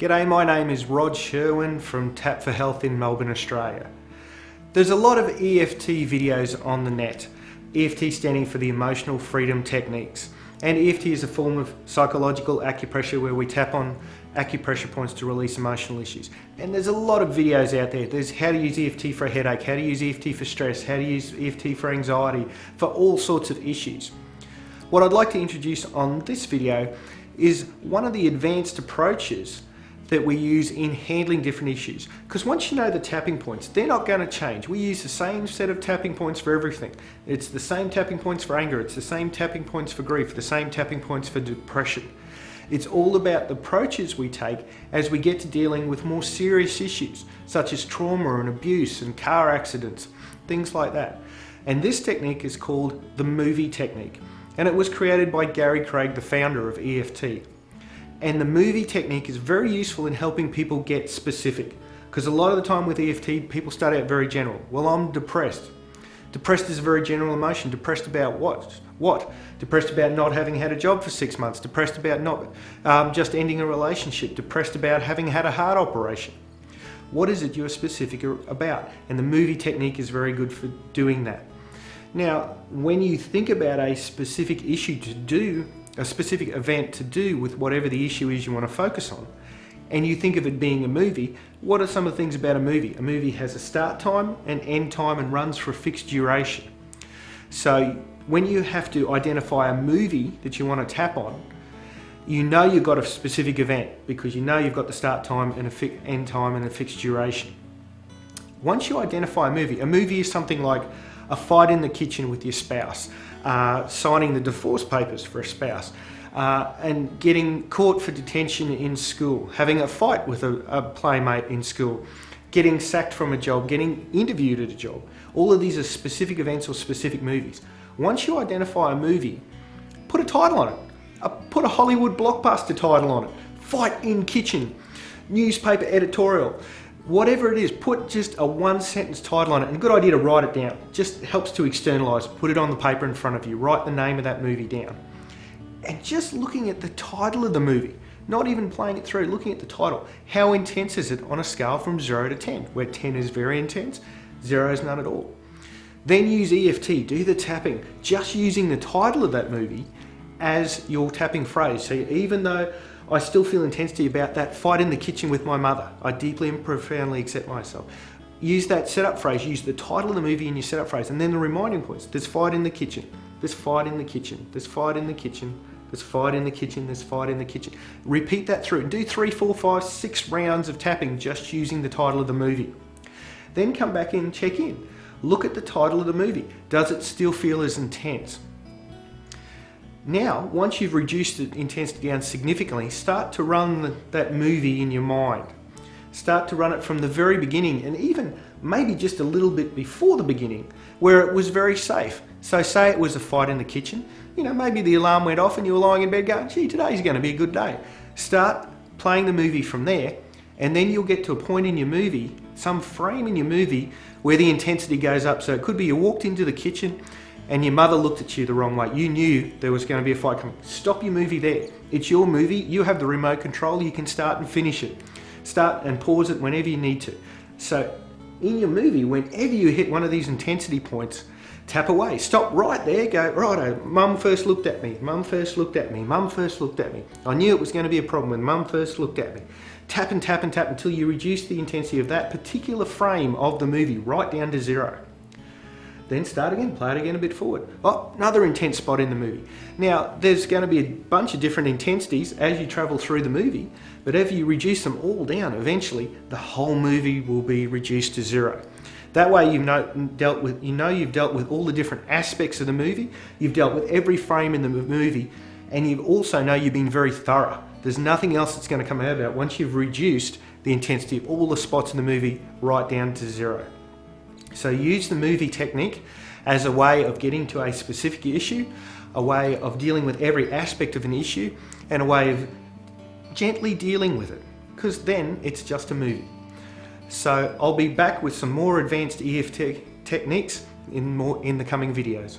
G'day, my name is Rod Sherwin from Tap for Health in Melbourne, Australia. There's a lot of EFT videos on the net. EFT standing for the Emotional Freedom Techniques. And EFT is a form of psychological acupressure where we tap on acupressure points to release emotional issues. And there's a lot of videos out there. There's how to use EFT for a headache, how to use EFT for stress, how to use EFT for anxiety, for all sorts of issues. What I'd like to introduce on this video is one of the advanced approaches that we use in handling different issues. Because once you know the tapping points, they're not going to change. We use the same set of tapping points for everything. It's the same tapping points for anger, it's the same tapping points for grief, the same tapping points for depression. It's all about the approaches we take as we get to dealing with more serious issues, such as trauma and abuse and car accidents, things like that. And this technique is called the movie technique. And it was created by Gary Craig, the founder of EFT. And the movie technique is very useful in helping people get specific. Because a lot of the time with EFT, people start out very general. Well, I'm depressed. Depressed is a very general emotion. Depressed about what? What? Depressed about not having had a job for six months. Depressed about not um, just ending a relationship. Depressed about having had a heart operation. What is it you're specific about? And the movie technique is very good for doing that. Now, when you think about a specific issue to do a specific event to do with whatever the issue is you want to focus on, and you think of it being a movie, what are some of the things about a movie? A movie has a start time, and end time, and runs for a fixed duration. So when you have to identify a movie that you want to tap on, you know you've got a specific event because you know you've got the start time and a end time and a fixed duration. Once you identify a movie, a movie is something like a fight in the kitchen with your spouse, uh, signing the divorce papers for a spouse, uh, and getting caught for detention in school, having a fight with a, a playmate in school, getting sacked from a job, getting interviewed at a job. All of these are specific events or specific movies. Once you identify a movie, put a title on it. Put a Hollywood blockbuster title on it. Fight in kitchen, newspaper editorial whatever it is, put just a one sentence title on it. And a good idea to write it down. Just helps to externalize. Put it on the paper in front of you. Write the name of that movie down. And just looking at the title of the movie, not even playing it through, looking at the title. How intense is it on a scale from 0 to 10? Where 10 is very intense, 0 is none at all. Then use EFT, do the tapping, just using the title of that movie as your tapping phrase. So even though I still feel intensity about that fight in the kitchen with my mother. I deeply and profoundly accept myself. Use that setup phrase, use the title of the movie in your setup phrase, and then the reminding points. There's fight in the kitchen, there's fight in the kitchen, there's fight in the kitchen, there's fight in the kitchen, there's fight in the kitchen. Repeat that through. Do three, four, five, six rounds of tapping just using the title of the movie. Then come back in, check in. Look at the title of the movie. Does it still feel as intense? Now, once you've reduced the intensity down significantly, start to run the, that movie in your mind. Start to run it from the very beginning and even maybe just a little bit before the beginning where it was very safe. So say it was a fight in the kitchen, you know, maybe the alarm went off and you were lying in bed going, gee, today's going to be a good day. Start playing the movie from there and then you'll get to a point in your movie, some frame in your movie where the intensity goes up. So it could be you walked into the kitchen and your mother looked at you the wrong way. You knew there was going to be a fight coming. Stop your movie there. It's your movie. You have the remote control. You can start and finish it. Start and pause it whenever you need to. So in your movie, whenever you hit one of these intensity points, tap away. Stop right there. Go, righto, mum first looked at me. Mum first looked at me. Mum first looked at me. I knew it was going to be a problem when mum first looked at me. Tap and tap and tap until you reduce the intensity of that particular frame of the movie right down to zero. Then start again, play it again a bit forward. Oh, another intense spot in the movie. Now, there's going to be a bunch of different intensities as you travel through the movie, but if you reduce them all down, eventually the whole movie will be reduced to zero. That way you've know, dealt with, you know you've dealt with all the different aspects of the movie, you've dealt with every frame in the movie, and you also know you've been very thorough. There's nothing else that's going to come out of it once you've reduced the intensity of all the spots in the movie right down to zero. So use the movie technique as a way of getting to a specific issue, a way of dealing with every aspect of an issue, and a way of gently dealing with it, because then it's just a movie. So I'll be back with some more advanced EFT techniques in, more, in the coming videos.